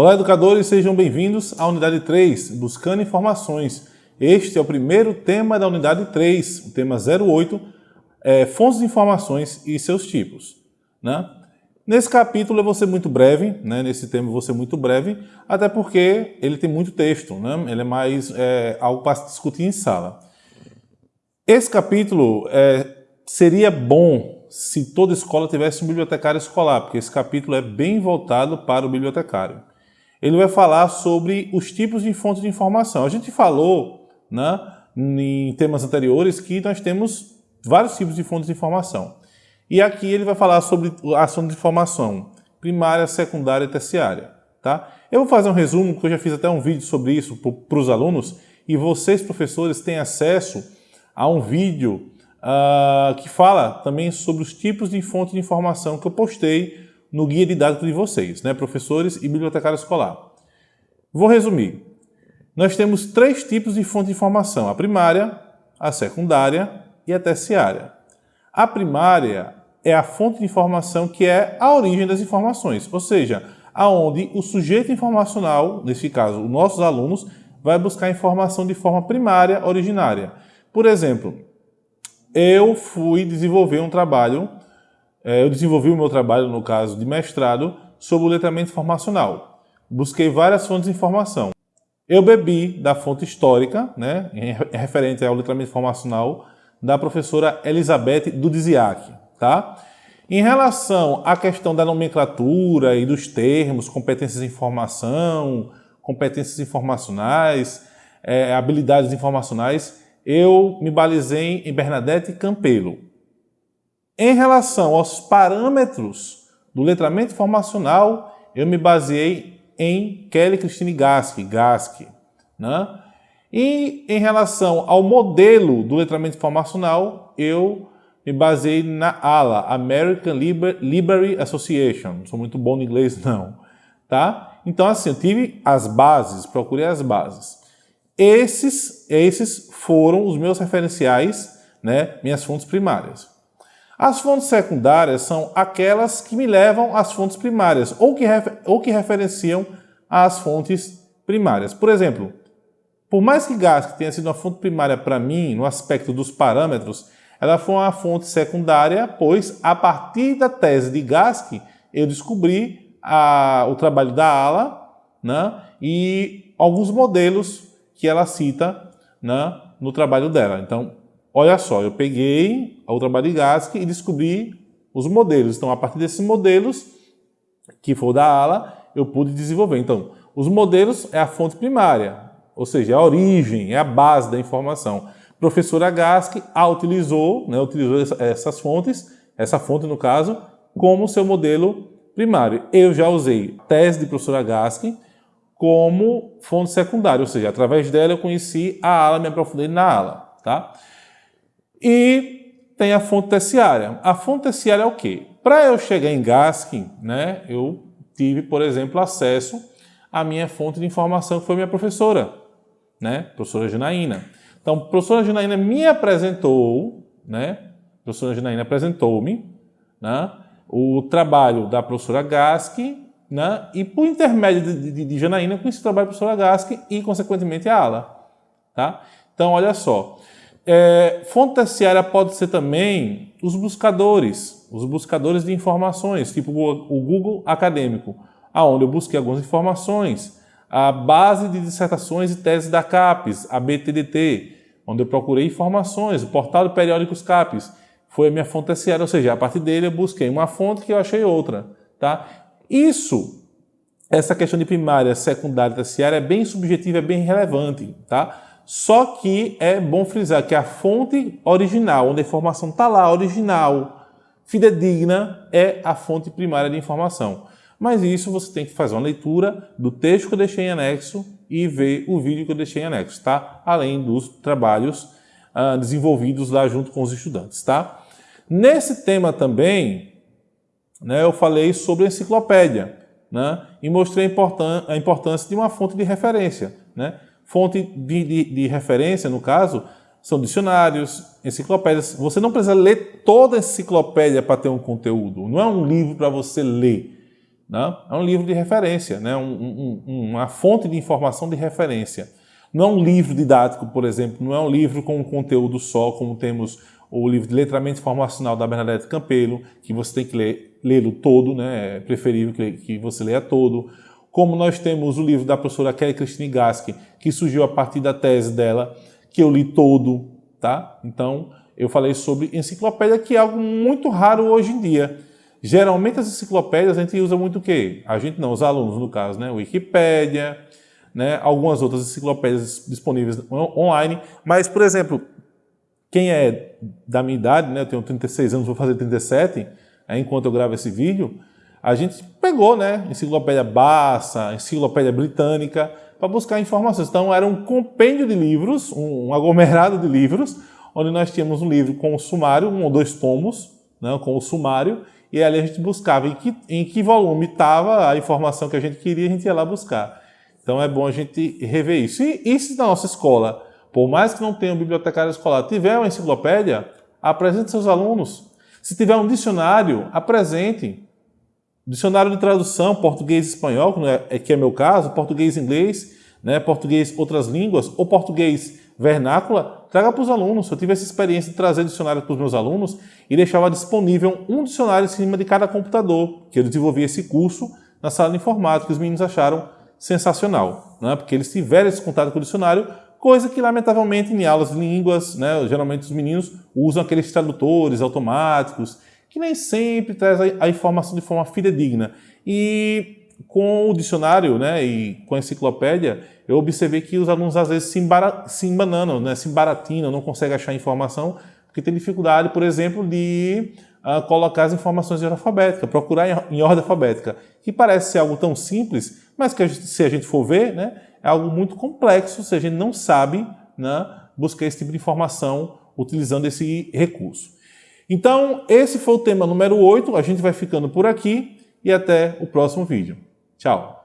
Olá, educadores, sejam bem-vindos à unidade 3, Buscando Informações. Este é o primeiro tema da unidade 3, o tema 08, é, fontes de informações e seus tipos. Né? Nesse capítulo eu vou ser muito breve, né? nesse tema eu vou ser muito breve, até porque ele tem muito texto, né? ele é mais é, algo para discutir em sala. Esse capítulo é, seria bom se toda escola tivesse um bibliotecário escolar, porque esse capítulo é bem voltado para o bibliotecário ele vai falar sobre os tipos de fontes de informação. A gente falou né, em temas anteriores que nós temos vários tipos de fontes de informação. E aqui ele vai falar sobre as fontes de informação primária, secundária e terciária. Tá? Eu vou fazer um resumo, porque eu já fiz até um vídeo sobre isso para os alunos, e vocês, professores, têm acesso a um vídeo uh, que fala também sobre os tipos de fontes de informação que eu postei no guia didático de vocês, né, professores e bibliotecário escolar. Vou resumir. Nós temos três tipos de fonte de informação, a primária, a secundária e a terciária. A primária é a fonte de informação que é a origem das informações, ou seja, aonde o sujeito informacional, nesse caso, os nossos alunos, vai buscar informação de forma primária, originária. Por exemplo, eu fui desenvolver um trabalho eu desenvolvi o meu trabalho, no caso de mestrado, sobre o letramento informacional. Busquei várias fontes de informação. Eu bebi da fonte histórica, né, referente ao letramento informacional, da professora Elizabeth Dudziak. Tá? Em relação à questão da nomenclatura e dos termos, competências de informação, competências informacionais, é, habilidades informacionais, eu me balizei em Bernadette Campelo. Em relação aos parâmetros do letramento informacional, eu me baseei em Kelly Christine Gask, Gask. Né? E em relação ao modelo do letramento informacional, eu me baseei na ALA, American Library Association. Não sou muito bom no inglês, não. Tá? Então, assim, eu tive as bases, procurei as bases. Esses, esses foram os meus referenciais, né, minhas fontes primárias. As fontes secundárias são aquelas que me levam às fontes primárias ou que, ou que referenciam as fontes primárias. Por exemplo, por mais que Gask tenha sido uma fonte primária para mim no aspecto dos parâmetros, ela foi uma fonte secundária, pois a partir da tese de Gask eu descobri a, o trabalho da ALA né, e alguns modelos que ela cita né, no trabalho dela. Então, Olha só, eu peguei a Gask e descobri os modelos. Então, a partir desses modelos, que for da ala, eu pude desenvolver. Então, os modelos é a fonte primária, ou seja, é a origem, é a base da informação. professora Gask a utilizou, né, utilizou essas fontes, essa fonte no caso, como seu modelo primário. Eu já usei a tese de professora Gask como fonte secundária, ou seja, através dela eu conheci a ala, me aprofundei na ala. Tá? E tem a fonte terciária. A fonte terciária é o quê? Para eu chegar em Gaskin, né, eu tive, por exemplo, acesso à minha fonte de informação, que foi minha professora, né, professora Janaína. Então, a professora Janaína me apresentou, né, a professora Janaína apresentou-me, né, o trabalho da professora Gaskin, né, e por intermédio de, de, de Janaína, eu conheci o trabalho da professora Gaskin e, consequentemente, a ala. Tá? Então, olha só, é, fonte terciária pode ser também os buscadores, os buscadores de informações, tipo o Google Acadêmico, aonde eu busquei algumas informações, a base de dissertações e teses da CAPES, a BTDT, onde eu procurei informações, o portal de periódicos CAPES, foi a minha fonte terciária, ou seja, a partir dele eu busquei uma fonte que eu achei outra. Tá? Isso, essa questão de primária, secundária e terciária é bem subjetiva, é bem relevante. Tá? Só que é bom frisar que a fonte original, onde a informação está lá, original, fidedigna, é a fonte primária de informação. Mas isso você tem que fazer uma leitura do texto que eu deixei em anexo e ver o vídeo que eu deixei em anexo, tá? Além dos trabalhos ah, desenvolvidos lá junto com os estudantes, tá? Nesse tema também, né, eu falei sobre enciclopédia, né? E mostrei a importância de uma fonte de referência, né? Fonte de, de, de referência, no caso, são dicionários, enciclopédias. Você não precisa ler toda a enciclopédia para ter um conteúdo. Não é um livro para você ler. Né? É um livro de referência, né? Um, um, uma fonte de informação de referência. Não é um livro didático, por exemplo, não é um livro com um conteúdo só, como temos o livro de letramento informacional da Bernadette Campelo, que você tem que lê-lo todo, né? é preferível que, que você leia todo. Como nós temos o livro da professora Kelly Christine Gaski, que surgiu a partir da tese dela, que eu li todo, tá? Então, eu falei sobre enciclopédia, que é algo muito raro hoje em dia. Geralmente as enciclopédias a gente usa muito o quê? A gente não, os alunos no caso, né? Wikipédia, né? algumas outras enciclopédias disponíveis online, mas, por exemplo, quem é da minha idade, né? eu tenho 36 anos, vou fazer 37, é, enquanto eu gravo esse vídeo, a gente pegou né? enciclopédia Bassa, enciclopédia britânica, para buscar informações. Então era um compêndio de livros, um aglomerado de livros, onde nós tínhamos um livro com o sumário, um ou dois tomos, né? com o sumário, e ali a gente buscava em que, em que volume estava a informação que a gente queria, a gente ia lá buscar. Então é bom a gente rever isso. E, e se na nossa escola por mais que não tenha um bibliotecário escolar, tiver uma enciclopédia, apresente seus alunos. Se tiver um dicionário, apresente. Dicionário de tradução, português espanhol, é, que é meu caso, português inglês, né, português outras línguas, ou português vernácula, traga para os alunos. Eu tive essa experiência de trazer dicionário para os meus alunos e deixava disponível um dicionário em cima de cada computador, que eu desenvolvi esse curso na sala de informática, os meninos acharam sensacional, né? porque eles tiveram esse contato com o dicionário, coisa que, lamentavelmente, em aulas de línguas, né, geralmente os meninos usam aqueles tradutores automáticos, que nem sempre traz a informação de forma fidedigna. E com o dicionário né, e com a enciclopédia, eu observei que os alunos às vezes se, embara se embananam, né, se embaratinam, não conseguem achar informação, porque tem dificuldade, por exemplo, de uh, colocar as informações em ordem alfabética, procurar em, em ordem alfabética, que parece ser algo tão simples, mas que a gente, se a gente for ver, né, é algo muito complexo se a gente não sabe né, buscar esse tipo de informação utilizando esse recurso. Então, esse foi o tema número 8, a gente vai ficando por aqui e até o próximo vídeo. Tchau!